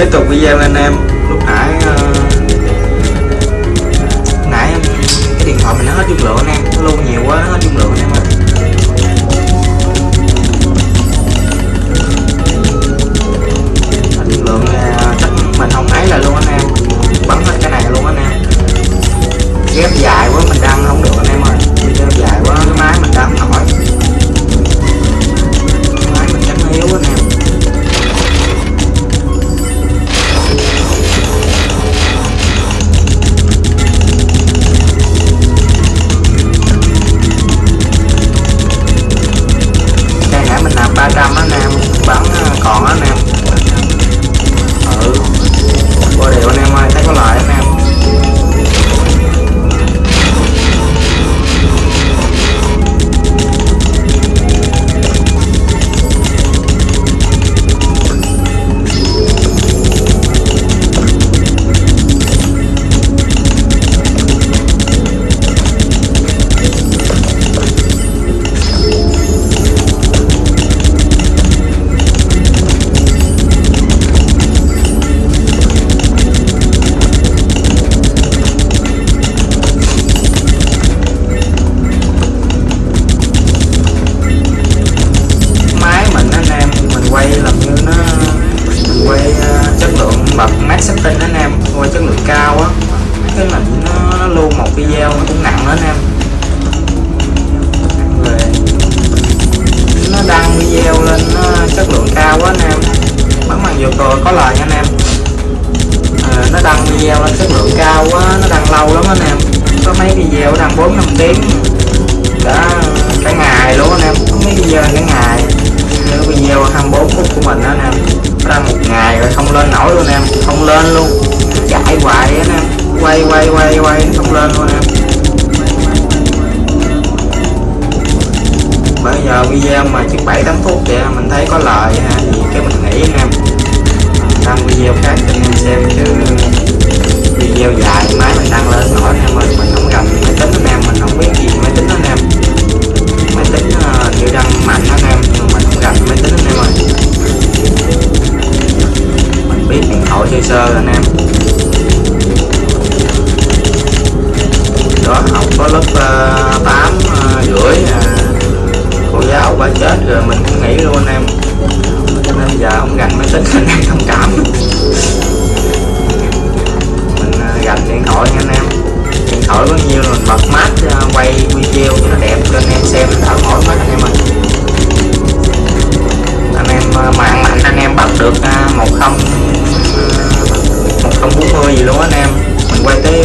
tiếp tục video lên em lúc nãy vừa rồi có lời nha anh em. À, nó đăng video lên chất lượng cao quá nó đăng lâu lắm anh em. Có mấy video đăng bốn năm tiếng. Đã cả ngày luôn anh em có mấy video cả ngày. Như video 24 phút của mình đó anh em. Đăng một ngày rồi không lên nổi luôn anh em không lên luôn. Chạy hoài anh em quay quay quay quay không lên luôn anh em. Bây giờ video mà chỉ bảy tám phút kìa mình thấy có lợi ha thì cái mình nghĩ anh em xong video khác cho anh em xem chứ. Video dài máy mình đăng tính anh em thông cảm. Mình à, gạch điện thoại nha anh em. Điện thoại có nhiêu mình bật mát à, quay video cho nó đẹp cho anh em xem đỡ mỏi mắt anh em ơi. Anh em à, mạng mạnh, anh em bật được một không một không bốn mươi gì luôn anh em. Mình quay tới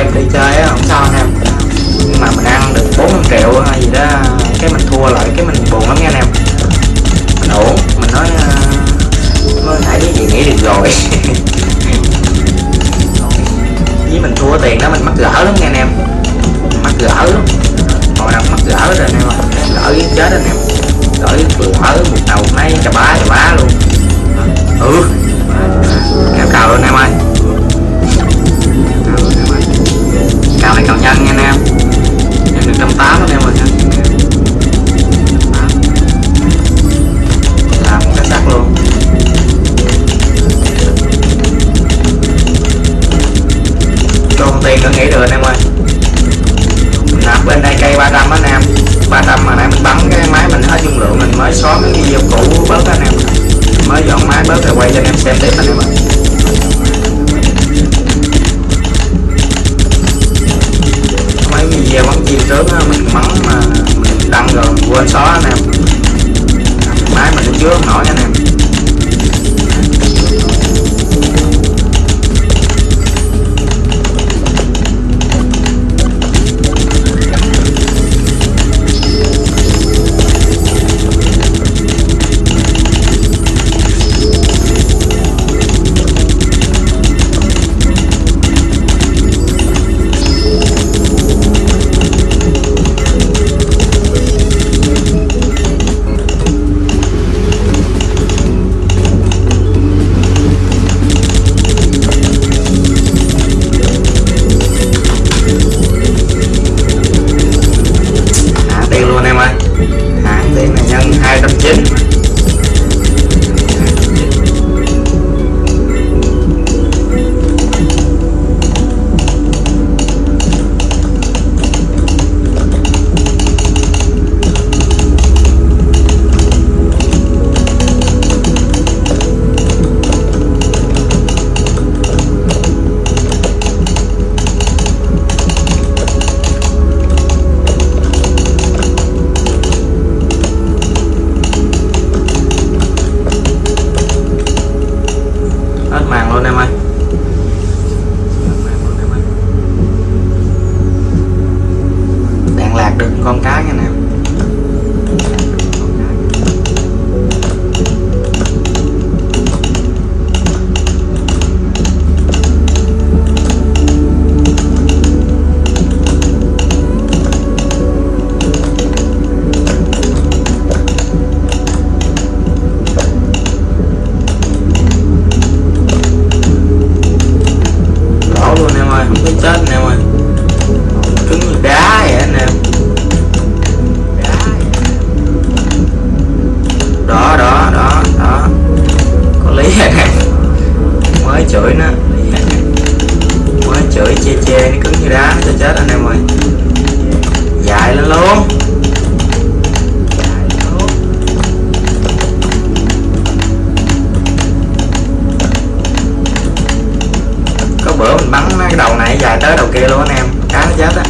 em đi chơi á, không sao anh em. Nhưng mà mình ăn được 40 triệu hay gì đó, cái mình thua lại, cái mình buồn lắm nha em. Mình ổn, mình nói ờ, mới thấy cái gì nghĩ được rồi. Với mình thua tiền đó, mình mắc gỡ lắm nha em. Mắc gỡ lắm. Hồi nào mắc gỡ rồi anh em gỡ với chết anh em. Gỡ gỡ một đầu mấy chà bá chà bá luôn. Ừ. Cao cao luôn em ơi. cào này cào nhân nha anh em. Em được trăm tám anh em ơi làm một cái sắt luôn. Công ty có nghĩ được anh em ơi. Mình làm bên đây cây 300 anh em. 300 mà nãy mình bắn cái máy mình hết dung lượng, mình mới xóa cái video cũ bớt anh em. Mới dọn máy bớt rồi quay cho anh em xem tiếp anh em ơi 我操了 chửi nó. Quá chửi che che, nó cứng như đá cho chết anh em ơi. Dài lên luôn. Có bữa mình bắn cái đầu này dài tới đầu kia luôn anh em. Cá nó chết á.